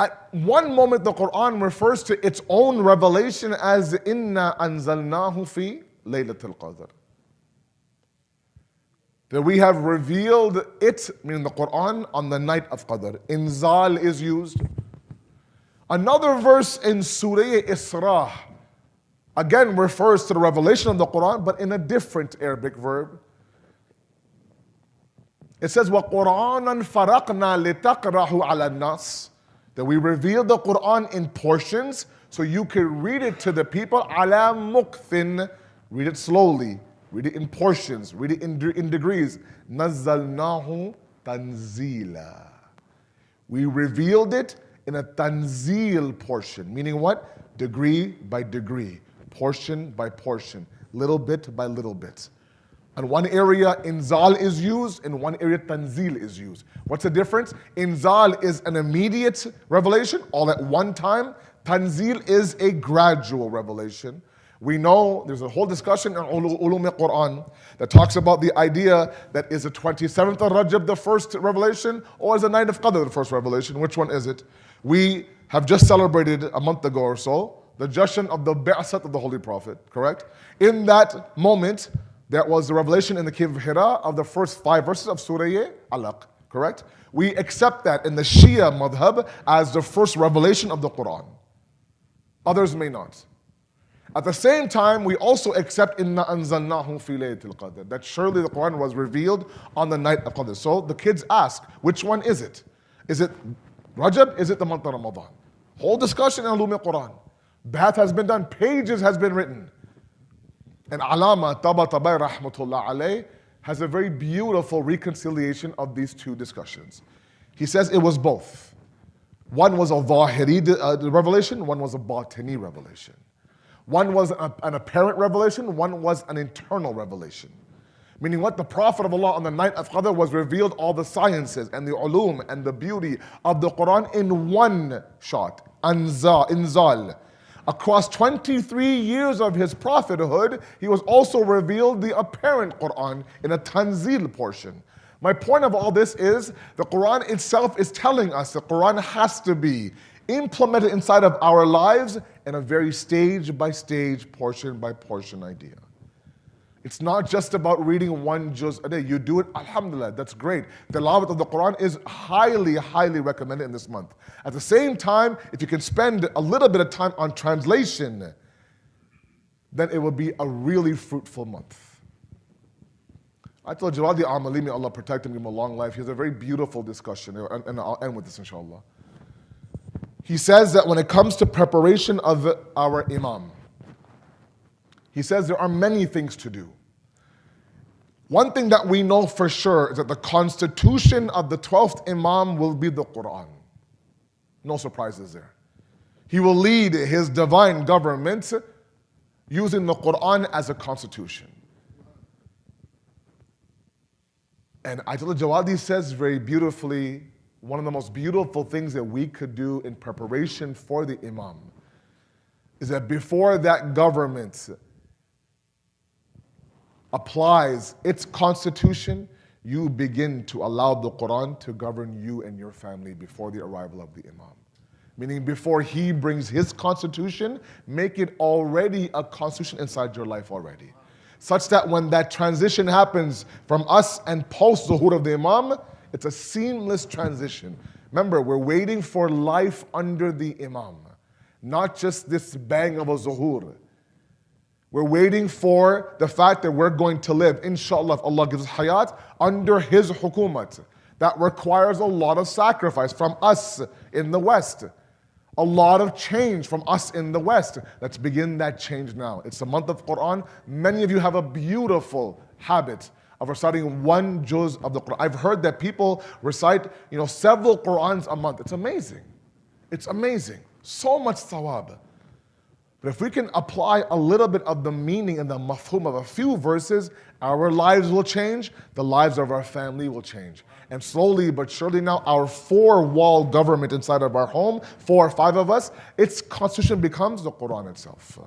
At one moment, the Quran refers to its own revelation as Inna anzalnahu fi laylatul qadr. That we have revealed it, meaning the Quran, on the night of Qadr. Inzal is used. Another verse in Surah Isra again refers to the revelation of the Quran, but in a different Arabic verb. It says, وَقُرْآنًا فَرَقْنَا لِتَقْرَهُ عَلَى النَّاسِ that we reveal the Quran in portions so you can read it to the people ala mukthin. Read it slowly, read it in portions, read it in, in degrees. Nazzalnahu tanzila. We revealed it in a tanzil portion, meaning what? Degree by degree, portion by portion, little bit by little bit. In one area, inzal is used, in one area, tanzil is used. What's the difference? Inzal is an immediate revelation, all at one time. Tanzil is a gradual revelation. We know there's a whole discussion in Ulum al-Quran that talks about the idea that is the 27th of Rajab the first revelation or is the night of Qadr the first revelation? Which one is it? We have just celebrated a month ago or so the Jashan of the Ba'asat of the Holy Prophet, correct? In that moment, that was the revelation in the cave of Hira of the first five verses of Surah Alaq, correct? We accept that in the Shia madhab as the first revelation of the Quran. Others may not. At the same time, we also accept inna anzalnahu fi laylatil qadr that surely the Quran was revealed on the night of Qadr. So the kids ask, which one is it? Is it Rajab? Is it the month of Ramadan? Whole discussion in Ulum Quran. Bath has been done, pages has been written. And Alama Tabatabai rahmatullah alayh has a very beautiful reconciliation of these two discussions. He says it was both. One was a Zahiri uh, revelation, one was a Batini revelation. One was an apparent revelation, one was an internal revelation. Meaning what the Prophet of Allah on the night of Qadr was revealed all the sciences and the ulum and the beauty of the Quran in one shot. Anza, inzal. Across 23 years of his prophethood, he was also revealed the apparent Quran in a tanzil portion. My point of all this is the Quran itself is telling us the Quran has to be implemented inside of our lives in a very stage by stage, portion by portion idea. It's not just about reading one juz a day. You do it, alhamdulillah, that's great. The Tilawat of the Quran is highly, highly recommended in this month. At the same time, if you can spend a little bit of time on translation, then it will be a really fruitful month. Ayatollah Jawadi Amali, may Allah protect him, give him a long life. He has a very beautiful discussion, and I'll end with this inshallah. He says that when it comes to preparation of our Imam, he says there are many things to do. One thing that we know for sure is that the constitution of the 12th Imam will be the Quran. No surprises there. He will lead his divine government using the Quran as a constitution. And Ayatollah Jawadi says very beautifully one of the most beautiful things that we could do in preparation for the Imam is that before that government applies its constitution, you begin to allow the Quran to govern you and your family before the arrival of the Imam. Meaning, before he brings his constitution, make it already a constitution inside your life already. Such that when that transition happens from us and post Zuhur of the Imam, it's a seamless transition. Remember, we're waiting for life under the Imam, not just this bang of a Zuhur. We're waiting for the fact that we're going to live, inshallah, if Allah gives us hayat, under His hukumat. That requires a lot of sacrifice from us in the West. A lot of change from us in the West. Let's begin that change now. It's the month of Quran. Many of you have a beautiful habit of reciting one juz of the Quran. I've heard that people recite, you know, several Qurans a month. It's amazing. It's amazing. So much thawab. But if we can apply a little bit of the meaning and the mafhum of a few verses, our lives will change, the lives of our family will change. And slowly but surely now, our four-wall government inside of our home, four or five of us, its constitution becomes the Quran itself.